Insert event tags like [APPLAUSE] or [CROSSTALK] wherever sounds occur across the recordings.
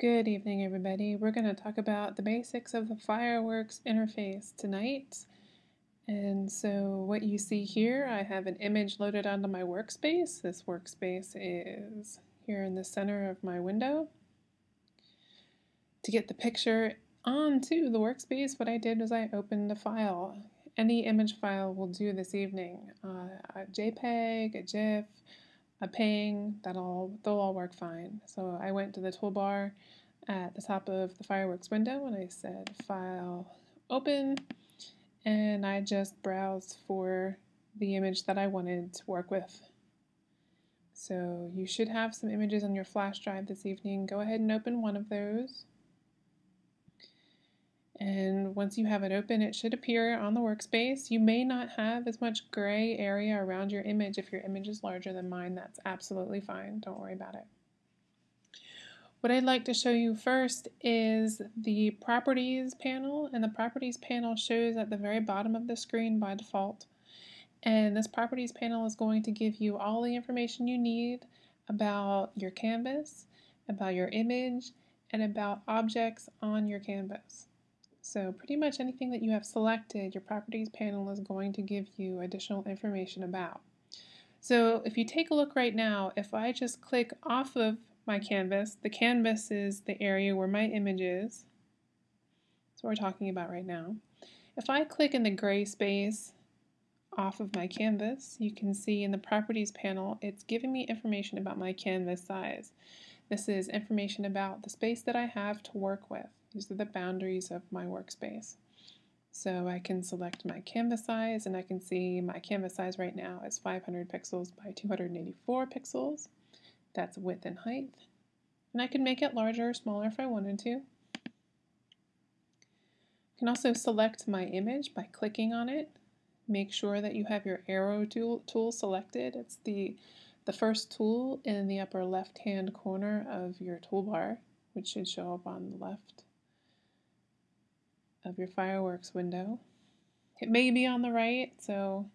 Good evening, everybody. We're going to talk about the basics of the fireworks interface tonight. And so what you see here, I have an image loaded onto my workspace. This workspace is here in the center of my window. To get the picture onto the workspace, what I did was I opened a file. Any image file will do this evening. Uh, a JPEG, a GIF, a ping, that'll they'll all work fine. So I went to the toolbar at the top of the fireworks window and I said file open and I just browsed for the image that I wanted to work with. So you should have some images on your flash drive this evening. Go ahead and open one of those. And once you have it open, it should appear on the workspace. You may not have as much gray area around your image. If your image is larger than mine, that's absolutely fine. Don't worry about it. What I'd like to show you first is the Properties panel, and the Properties panel shows at the very bottom of the screen by default. And this Properties panel is going to give you all the information you need about your canvas, about your image, and about objects on your canvas. So pretty much anything that you have selected, your properties panel is going to give you additional information about. So if you take a look right now, if I just click off of my canvas, the canvas is the area where my image is. That's what we're talking about right now. If I click in the gray space off of my canvas, you can see in the properties panel, it's giving me information about my canvas size. This is information about the space that I have to work with. These are the boundaries of my workspace. So I can select my canvas size and I can see my canvas size right now is 500 pixels by 284 pixels. That's width and height. And I can make it larger or smaller if I wanted to. I can also select my image by clicking on it. Make sure that you have your arrow tool, tool selected. It's the, the first tool in the upper left hand corner of your toolbar, which should show up on the left of your fireworks window. It may be on the right, so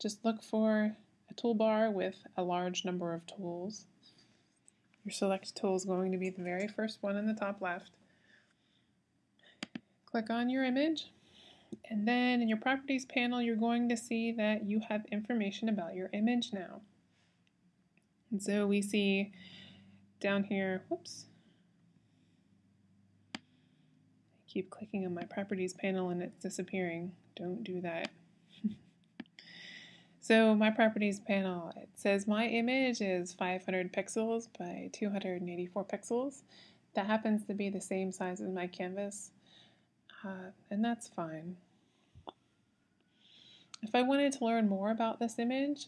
just look for a toolbar with a large number of tools. Your select tool is going to be the very first one in the top left. Click on your image, and then in your properties panel, you're going to see that you have information about your image now. And so we see down here, whoops, keep clicking on my properties panel and it's disappearing. Don't do that. [LAUGHS] so my properties panel, it says my image is 500 pixels by 284 pixels. That happens to be the same size as my canvas, uh, and that's fine. If I wanted to learn more about this image,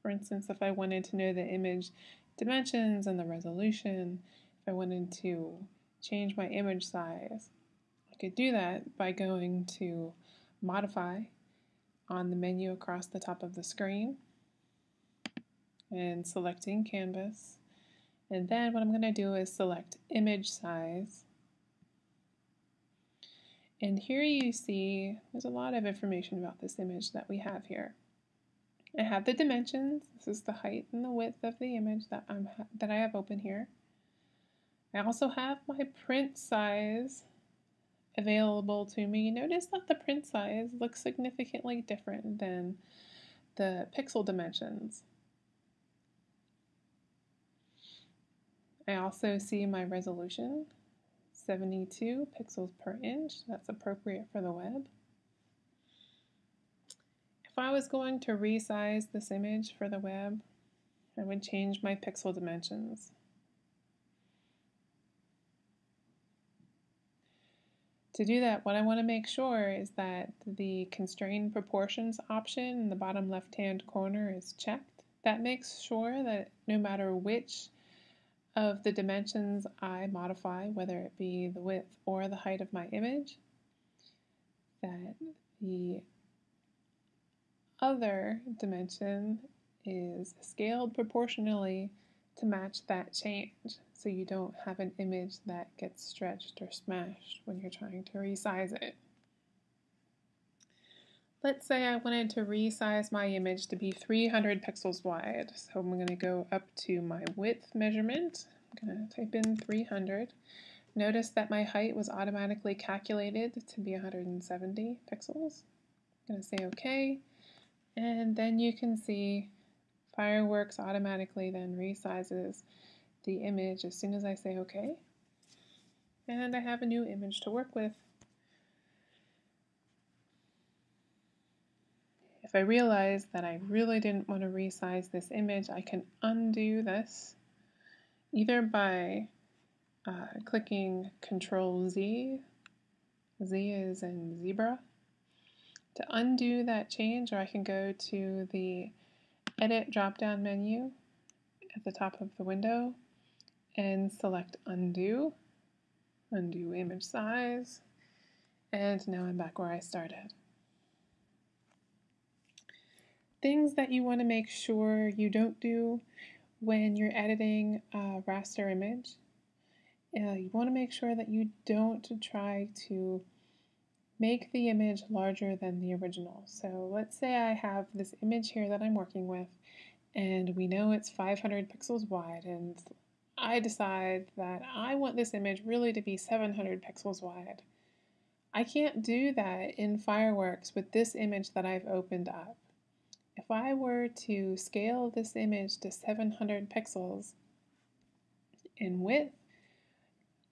for instance, if I wanted to know the image dimensions and the resolution, if I wanted to change my image size. I could do that by going to Modify on the menu across the top of the screen and selecting Canvas. And then what I'm going to do is select Image Size. And here you see there's a lot of information about this image that we have here. I have the dimensions. This is the height and the width of the image that I'm that I have open here. I also have my print size available to me. Notice that the print size looks significantly different than the pixel dimensions. I also see my resolution, 72 pixels per inch. That's appropriate for the web. If I was going to resize this image for the web, I would change my pixel dimensions. To do that, what I want to make sure is that the constrain proportions option in the bottom left-hand corner is checked. That makes sure that no matter which of the dimensions I modify, whether it be the width or the height of my image, that the other dimension is scaled proportionally to match that change so you don't have an image that gets stretched or smashed when you're trying to resize it. Let's say I wanted to resize my image to be 300 pixels wide. So I'm going to go up to my width measurement. I'm going to type in 300. Notice that my height was automatically calculated to be 170 pixels. I'm going to say OK. And then you can see Fireworks automatically then resizes the image as soon as I say OK. And I have a new image to work with. If I realize that I really didn't want to resize this image, I can undo this either by uh, clicking Control Z, Z is in zebra, to undo that change, or I can go to the Edit drop-down menu at the top of the window and select Undo, Undo Image Size, and now I'm back where I started. Things that you want to make sure you don't do when you're editing a raster image. Uh, you want to make sure that you don't try to make the image larger than the original. So let's say I have this image here that I'm working with and we know it's 500 pixels wide and I decide that I want this image really to be 700 pixels wide. I can't do that in Fireworks with this image that I've opened up. If I were to scale this image to 700 pixels in width,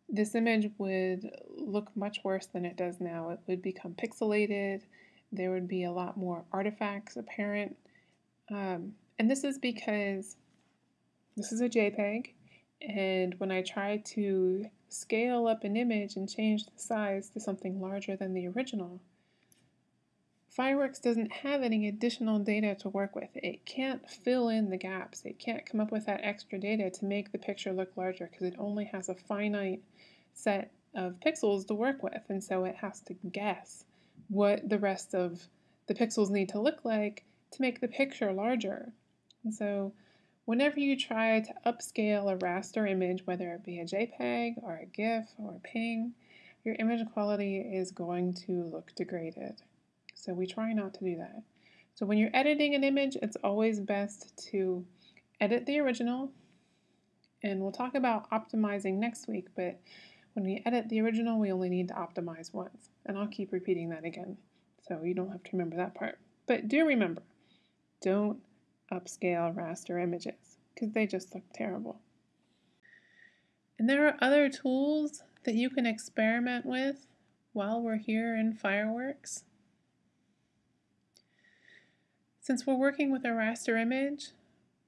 this image would look much worse than it does now. It would become pixelated. There would be a lot more artifacts apparent. Um, and this is because this is a JPEG. And when I try to scale up an image and change the size to something larger than the original, Fireworks doesn't have any additional data to work with. It can't fill in the gaps. It can't come up with that extra data to make the picture look larger because it only has a finite set of pixels to work with. And so it has to guess what the rest of the pixels need to look like to make the picture larger. And so whenever you try to upscale a raster image, whether it be a JPEG or a GIF or a PNG, your image quality is going to look degraded. So we try not to do that. So when you're editing an image, it's always best to edit the original, and we'll talk about optimizing next week, but when we edit the original, we only need to optimize once. And I'll keep repeating that again, so you don't have to remember that part. But do remember, don't upscale raster images, because they just look terrible. And there are other tools that you can experiment with while we're here in Fireworks. Since we're working with a raster image,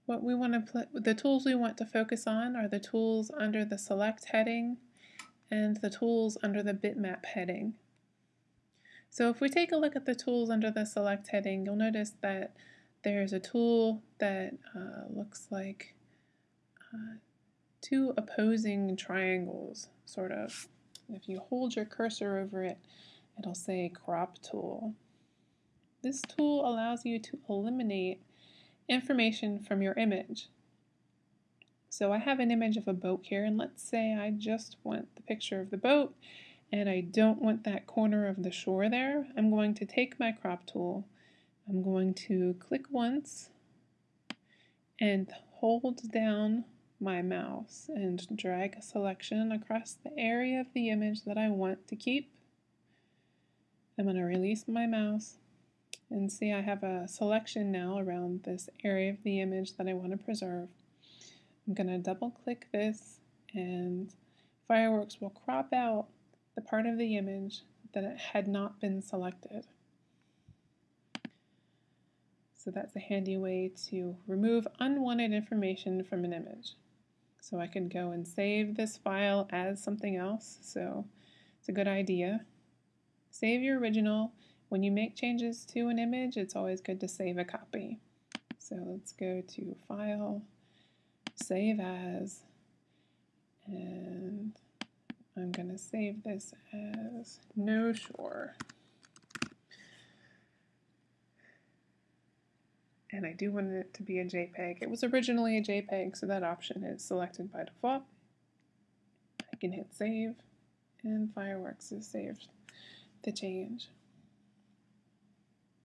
what we want to the tools we want to focus on are the tools under the select heading and the tools under the bitmap heading. So if we take a look at the tools under the select heading, you'll notice that there's a tool that uh, looks like uh, two opposing triangles, sort of. If you hold your cursor over it, it'll say crop tool. This tool allows you to eliminate information from your image. So I have an image of a boat here, and let's say I just want the picture of the boat, and I don't want that corner of the shore there. I'm going to take my crop tool, I'm going to click once, and hold down my mouse and drag a selection across the area of the image that I want to keep. I'm going to release my mouse and see I have a selection now around this area of the image that I want to preserve. I'm going to double click this and Fireworks will crop out the part of the image that had not been selected. So that's a handy way to remove unwanted information from an image. So I can go and save this file as something else, so it's a good idea. Save your original when you make changes to an image, it's always good to save a copy. So let's go to File, Save As, and I'm going to save this as No Shore. And I do want it to be a JPEG. It was originally a JPEG, so that option is selected by default. I can hit Save, and Fireworks has saved the change.